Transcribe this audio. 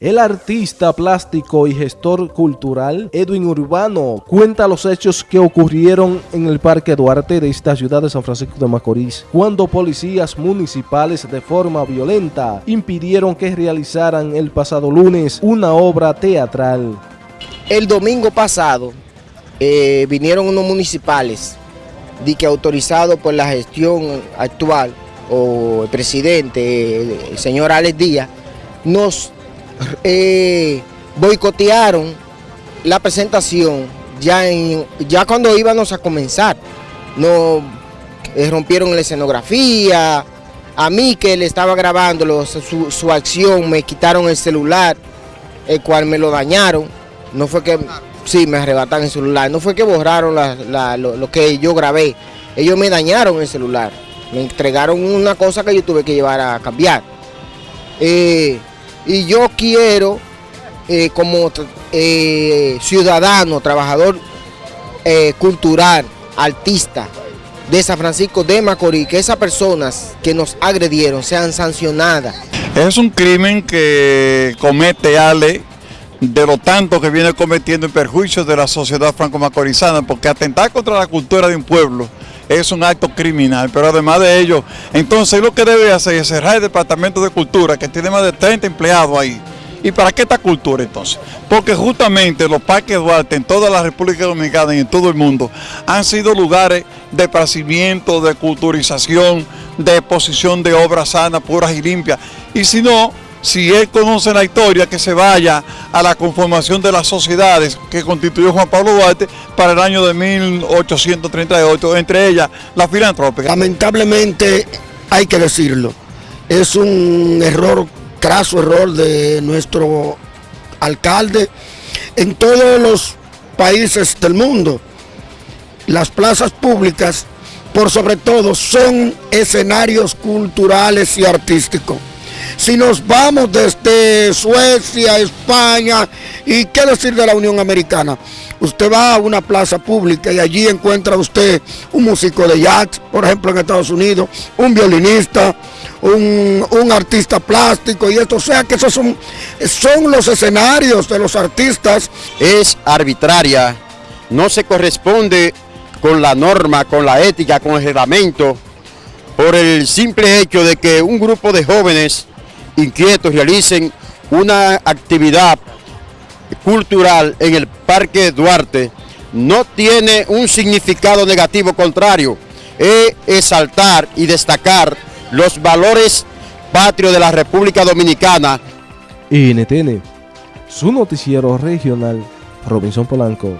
El artista plástico y gestor cultural Edwin Urbano cuenta los hechos que ocurrieron en el Parque Duarte de esta ciudad de San Francisco de Macorís, cuando policías municipales de forma violenta impidieron que realizaran el pasado lunes una obra teatral. El domingo pasado eh, vinieron unos municipales de que autorizado por la gestión actual o el presidente, el señor Alex Díaz, nos eh, boicotearon la presentación ya, en, ya cuando íbamos a comenzar. No eh, rompieron la escenografía. A mí que le estaba grabando su, acción, me quitaron el celular, el cual me lo dañaron. No fue que, sí, me arrebataron el celular. No fue que borraron lo, que yo grabé. Ellos me dañaron el celular. Me entregaron una cosa que yo tuve que llevar a cambiar. Eh, y yo quiero, eh, como eh, ciudadano, trabajador eh, cultural, artista de San Francisco de Macorís, que esas personas que nos agredieron sean sancionadas. Es un crimen que comete Ale de lo tanto que viene cometiendo en perjuicio de la sociedad franco-macorizana, porque atentar contra la cultura de un pueblo es un acto criminal, pero además de ello, entonces lo que debe hacer es cerrar el Departamento de Cultura, que tiene más de 30 empleados ahí. ¿Y para qué esta cultura entonces? Porque justamente los parques Duarte en toda la República Dominicana y en todo el mundo han sido lugares de esparcimiento, de culturización, de exposición de obras sanas, puras y limpias. Y si no, si él conoce la historia, que se vaya a la conformación de las sociedades que constituyó Juan Pablo Duarte para el año de 1838, entre ellas la filantrópica. Lamentablemente, hay que decirlo, es un error, craso error de nuestro alcalde en todos los países del mundo. Las plazas públicas, por sobre todo, son escenarios culturales y artísticos si nos vamos desde Suecia, España y qué decir de la Unión Americana, usted va a una plaza pública y allí encuentra usted un músico de jazz, por ejemplo en Estados Unidos, un violinista, un, artista plástico y esto, o sea que esos son, son los escenarios de los artistas. Es arbitraria, no se corresponde con la norma, con la ética, con el reglamento, por el simple hecho de que un grupo de jóvenes inquietos realicen una actividad cultural en el Parque Duarte no tiene un significado negativo contrario, es exaltar y destacar los valores patrios de la República Dominicana. NTN, su noticiero regional, Robinson Polanco.